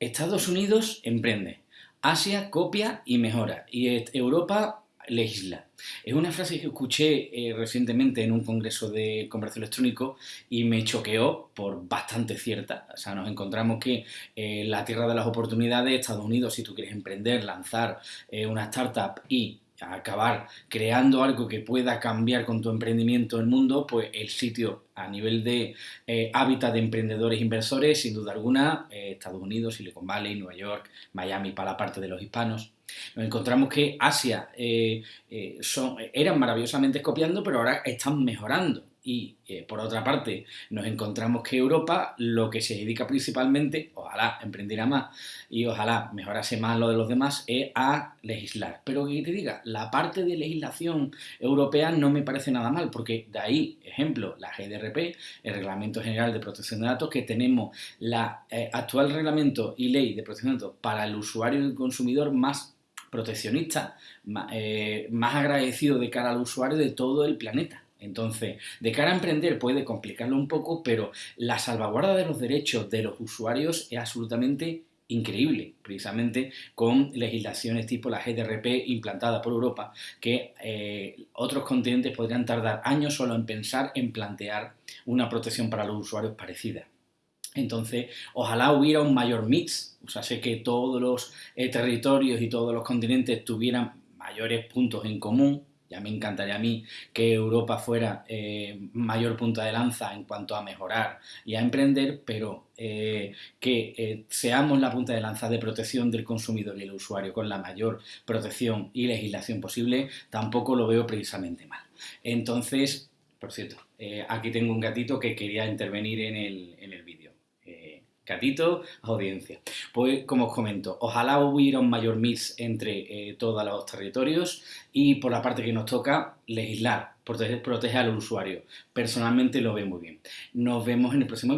Estados Unidos emprende, Asia copia y mejora, y Europa legisla. Es una frase que escuché eh, recientemente en un congreso de comercio electrónico y me choqueó por bastante cierta. O sea, nos encontramos que eh, la tierra de las oportunidades, Estados Unidos, si tú quieres emprender, lanzar eh, una startup y acabar creando algo que pueda cambiar con tu emprendimiento el mundo, pues el sitio a nivel de eh, hábitat de emprendedores inversores, sin duda alguna, eh, Estados Unidos, Silicon Valley, Nueva York, Miami para la parte de los hispanos. Nos encontramos que Asia eh, son, eran maravillosamente copiando, pero ahora están mejorando y eh, por otra parte nos encontramos que Europa lo que se dedica principalmente, ojalá emprendiera más y ojalá mejorase más lo de los demás, es a legislar. Pero que te diga, la parte de legislación europea no me parece nada mal, porque de ahí, ejemplo, la GDRP, el Reglamento General de Protección de Datos, que tenemos la eh, actual reglamento y ley de protección de datos para el usuario y el consumidor más proteccionista, eh, más agradecido de cara al usuario de todo el planeta. Entonces, de cara a emprender puede complicarlo un poco, pero la salvaguarda de los derechos de los usuarios es absolutamente increíble, precisamente con legislaciones tipo la GDRP implantada por Europa, que eh, otros continentes podrían tardar años solo en pensar en plantear una protección para los usuarios parecida. Entonces, ojalá hubiera un mayor mix, o sea, sé que todos los eh, territorios y todos los continentes tuvieran mayores puntos en común, ya me encantaría a mí que Europa fuera eh, mayor punta de lanza en cuanto a mejorar y a emprender, pero eh, que eh, seamos la punta de lanza de protección del consumidor y el usuario con la mayor protección y legislación posible, tampoco lo veo precisamente mal. Entonces, por cierto, aquí tengo un gatito que quería intervenir en el, en el vídeo gatito, audiencia. Pues como os comento, ojalá hubiera un mayor mix entre eh, todos los territorios y por la parte que nos toca, legislar, proteger, proteger al usuario. Personalmente lo veo muy bien. Nos vemos en el próximo